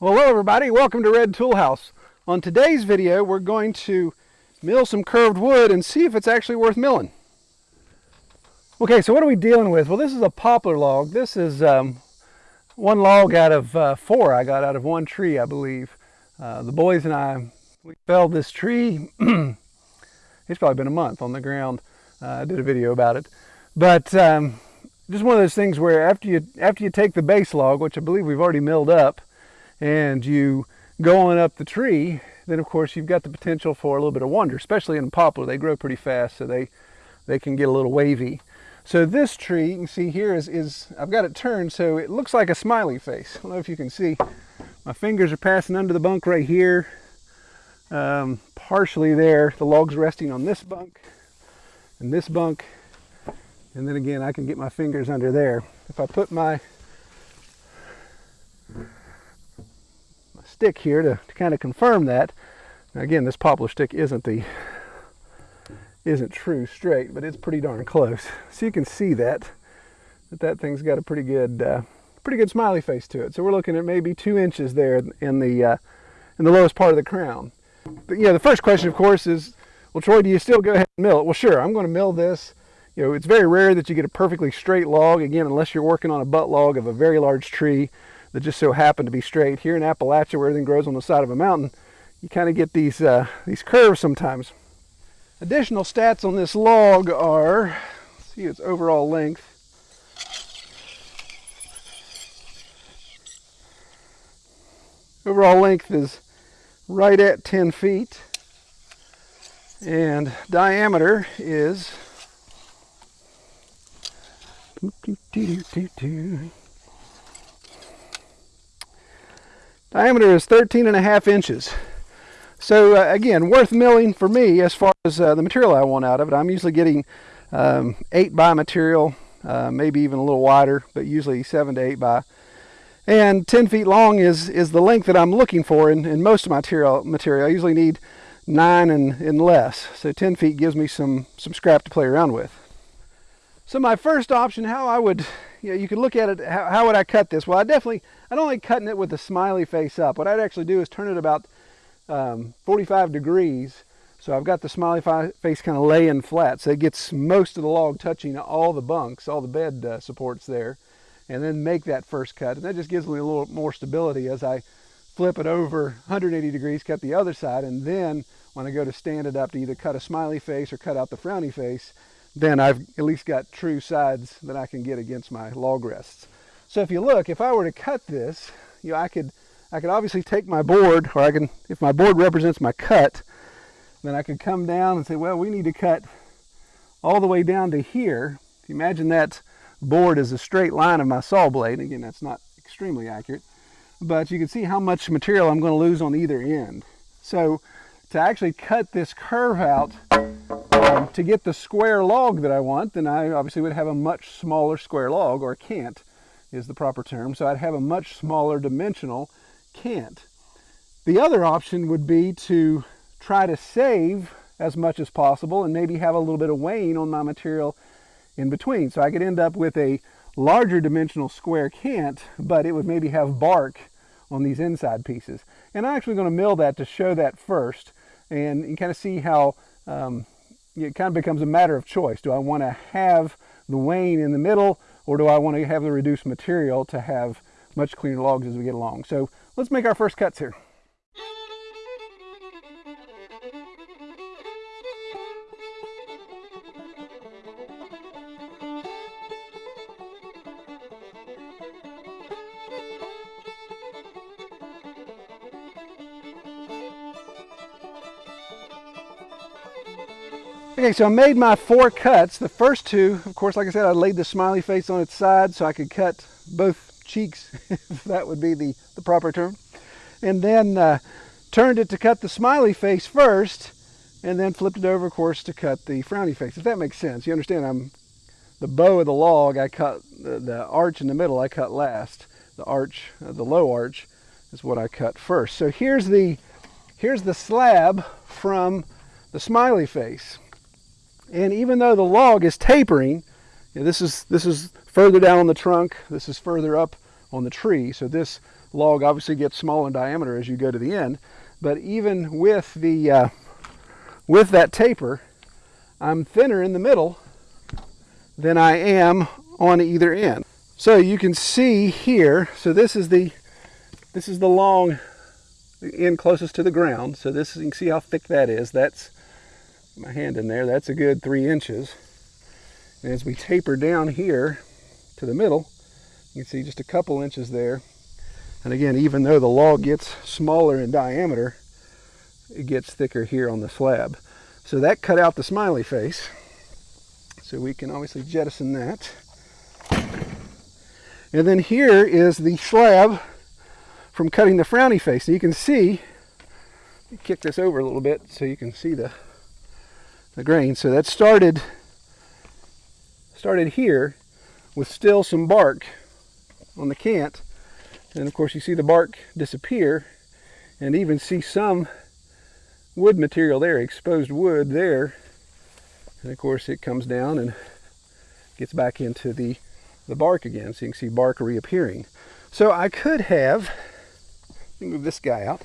Well, hello everybody, welcome to Red Tool House. On today's video, we're going to mill some curved wood and see if it's actually worth milling. Okay, so what are we dealing with? Well, this is a poplar log. This is um, one log out of uh, four I got out of one tree, I believe. Uh, the boys and I, we felled this tree. it's probably been a month on the ground. Uh, I did a video about it. But um, just one of those things where after you, after you take the base log, which I believe we've already milled up, and you go on up the tree, then of course you've got the potential for a little bit of wander, especially in poplar. They grow pretty fast, so they, they can get a little wavy. So this tree, you can see here is, is, I've got it turned so it looks like a smiley face. I don't know if you can see. My fingers are passing under the bunk right here. Um, partially there, the log's resting on this bunk and this bunk. And then again, I can get my fingers under there. If I put my stick here to, to kind of confirm that. Now again, this poplar stick isn't the isn't true straight, but it's pretty darn close. So you can see that that that thing's got a pretty good uh, pretty good smiley face to it. So we're looking at maybe two inches there in the uh, in the lowest part of the crown. But yeah, the first question, of course, is, well, Troy, do you still go ahead and mill it? Well, sure, I'm going to mill this. You know, it's very rare that you get a perfectly straight log, again, unless you're working on a butt log of a very large tree that just so happen to be straight. Here in Appalachia, where everything grows on the side of a mountain, you kind of get these, uh, these curves sometimes. Additional stats on this log are, see its overall length. Overall length is right at 10 feet and diameter is Diameter is 13 and a half inches. So uh, again, worth milling for me as far as uh, the material I want out of it. I'm usually getting um, 8 by material, uh, maybe even a little wider, but usually 7 to 8 by. And 10 feet long is, is the length that I'm looking for in, in most of my material, material. I usually need 9 and, and less. So 10 feet gives me some, some scrap to play around with. So my first option, how I would you, know, you could look at it, how, how, would I cut this? Well, I definitely, I don't like cutting it with the smiley face up. What I'd actually do is turn it about um, 45 degrees. So I've got the smiley face kind of laying flat. So it gets most of the log touching all the bunks, all the bed uh, supports there. And then make that first cut. And that just gives me a little more stability as I flip it over 180 degrees, cut the other side. And then when I go to stand it up to either cut a smiley face or cut out the frowny face, then I've at least got true sides that I can get against my log rests. So if you look, if I were to cut this, you know, I could, I could obviously take my board, or I can, if my board represents my cut, then I could come down and say, well, we need to cut all the way down to here. If you imagine that board is a straight line of my saw blade, again, that's not extremely accurate, but you can see how much material I'm going to lose on either end. So to actually cut this curve out, um, to get the square log that I want, then I obviously would have a much smaller square log, or cant is the proper term. So I'd have a much smaller dimensional cant. The other option would be to try to save as much as possible and maybe have a little bit of wane on my material in between. So I could end up with a larger dimensional square cant, but it would maybe have bark on these inside pieces. And I'm actually going to mill that to show that first and you kind of see how um, it kind of becomes a matter of choice. Do I want to have the wane in the middle or do I want to have the reduced material to have much cleaner logs as we get along? So let's make our first cuts here. Okay, so I made my four cuts. The first two, of course, like I said, I laid the smiley face on its side so I could cut both cheeks, if that would be the, the proper term. And then uh, turned it to cut the smiley face first, and then flipped it over, of course, to cut the frowny face, if that makes sense. You understand, I'm the bow of the log, I cut the, the arch in the middle, I cut last. The arch, uh, the low arch, is what I cut first. So here's the, here's the slab from the smiley face. And even though the log is tapering, you know, this is this is further down on the trunk, this is further up on the tree. So this log obviously gets small in diameter as you go to the end. But even with the uh, with that taper, I'm thinner in the middle than I am on either end. So you can see here, so this is the this is the long end closest to the ground. So this you can see how thick that is. That's my hand in there. That's a good three inches. And as we taper down here to the middle, you can see just a couple inches there. And again, even though the log gets smaller in diameter, it gets thicker here on the slab. So that cut out the smiley face. So we can obviously jettison that. And then here is the slab from cutting the frowny face. So you can see, kick this over a little bit so you can see the, the grain. So that started, started here with still some bark on the cant. And of course you see the bark disappear and even see some wood material there, exposed wood there. And of course it comes down and gets back into the, the bark again. So you can see bark reappearing. So I could have, move this guy out.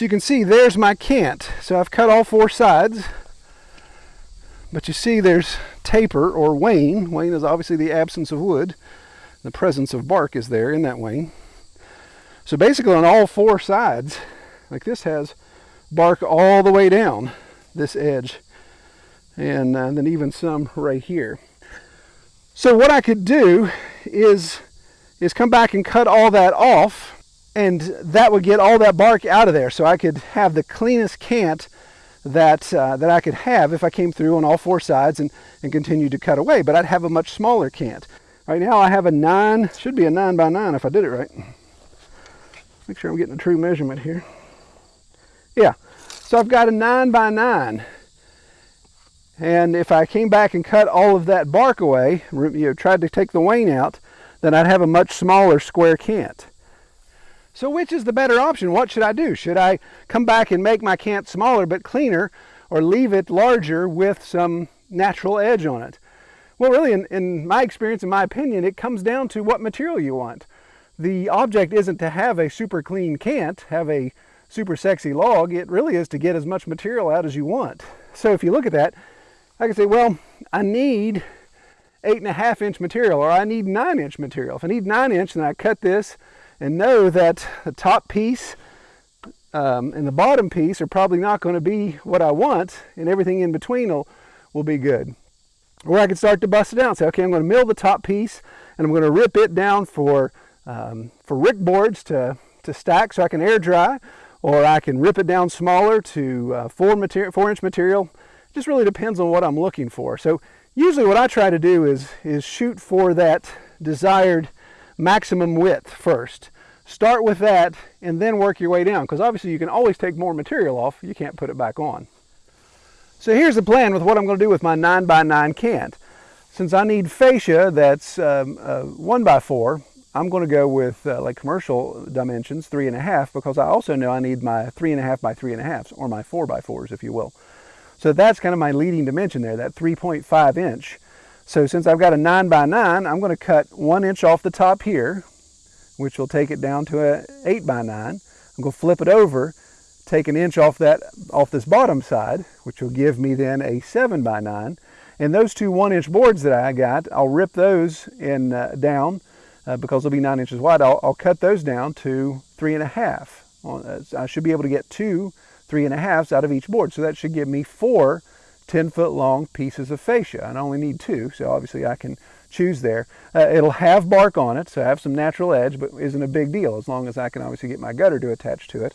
So you can see there's my cant. So I've cut all four sides. But you see there's taper or wane. Wane is obviously the absence of wood. The presence of bark is there in that wane. So basically on all four sides, like this has bark all the way down this edge. And, uh, then even some right here. So what I could do is, is come back and cut all that off and that would get all that bark out of there. So I could have the cleanest cant that, uh, that I could have if I came through on all four sides and, and continued to cut away, but I'd have a much smaller cant. Right now I have a nine, should be a nine by nine if I did it right. Make sure I'm getting a true measurement here. Yeah, so I've got a nine by nine. And if I came back and cut all of that bark away, you know, tried to take the wane out, then I'd have a much smaller square cant. So which is the better option? What should I do? Should I come back and make my cant smaller but cleaner or leave it larger with some natural edge on it? Well, really, in, in my experience, in my opinion, it comes down to what material you want. The object isn't to have a super clean cant, have a super sexy log. It really is to get as much material out as you want. So if you look at that, I can say, well, I need eight and a half inch material or I need nine inch material. If I need nine inch, then I cut this and know that the top piece um, and the bottom piece are probably not going to be what I want and everything in between will, will be good. Or I can start to bust it down. Say, okay, I'm going to mill the top piece and I'm going to rip it down for, um, for rick boards to, to stack so I can air dry. Or I can rip it down smaller to uh, four, material, four inch material. It just really depends on what I'm looking for. So usually what I try to do is, is shoot for that desired maximum width first. Start with that and then work your way down because obviously you can always take more material off. You can't put it back on. So here's the plan with what I'm going to do with my 9 by 9 cant. Since I need fascia that's um, uh, 1 by 4 I'm going to go with uh, like commercial dimensions, 3.5, because I also know I need my 3.5 by 3.5s, or my 4 by 4s if you will. So that's kind of my leading dimension there, that 3.5 inch. So since I've got a 9 by 9 I'm going to cut 1 inch off the top here, which will take it down to a 8 by 9 I'm going to flip it over, take an inch off that off this bottom side, which will give me then a 7 by 9 And those two 1 inch boards that I got, I'll rip those in uh, down uh, because they'll be 9 inches wide. I'll, I'll cut those down to 3.5. Uh, I should be able to get two three and a 3.5s out of each board. So that should give me four 10 foot long pieces of fascia. I only need two, so obviously I can choose there. Uh, it'll have bark on it, so I have some natural edge, but isn't a big deal as long as I can obviously get my gutter to attach to it,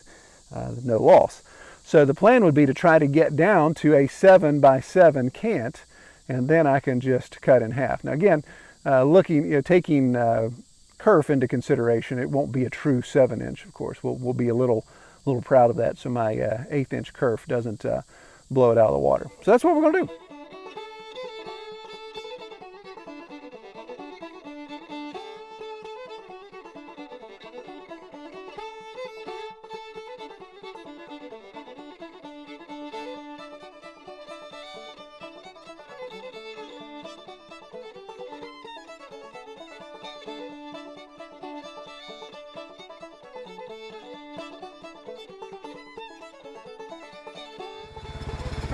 uh, no loss. So the plan would be to try to get down to a 7 by 7 cant, and then I can just cut in half. Now again, uh, looking, you know, taking uh, kerf into consideration, it won't be a true 7 inch, of course. We'll, we'll be a little, little proud of that so my uh, eighth inch kerf doesn't uh, blow it out of the water. So that's what we're going to do.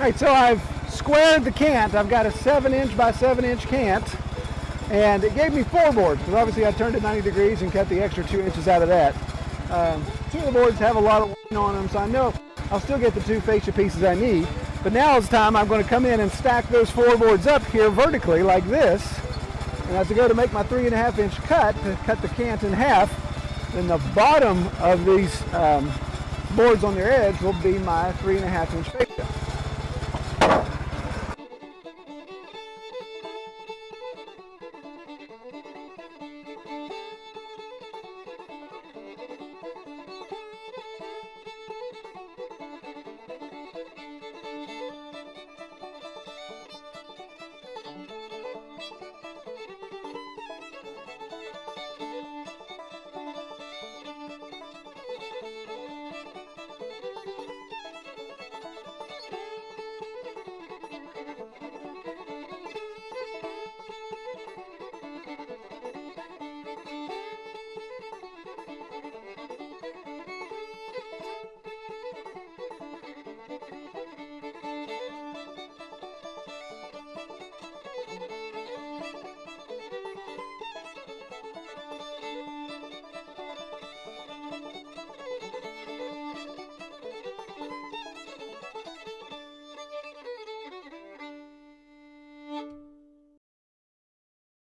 Right, so I've squared the cant. I've got a seven inch by seven inch cant and it gave me four boards because obviously I turned it 90 degrees and cut the extra two inches out of that. Um, two of the boards have a lot of wane on them so I know I'll still get the two fascia pieces I need. But now it's time I'm going to come in and stack those four boards up here vertically like this. And as I go to make my three and a half inch cut to cut the cant in half, then the bottom of these um, boards on their edge will be my three and a half inch fascia.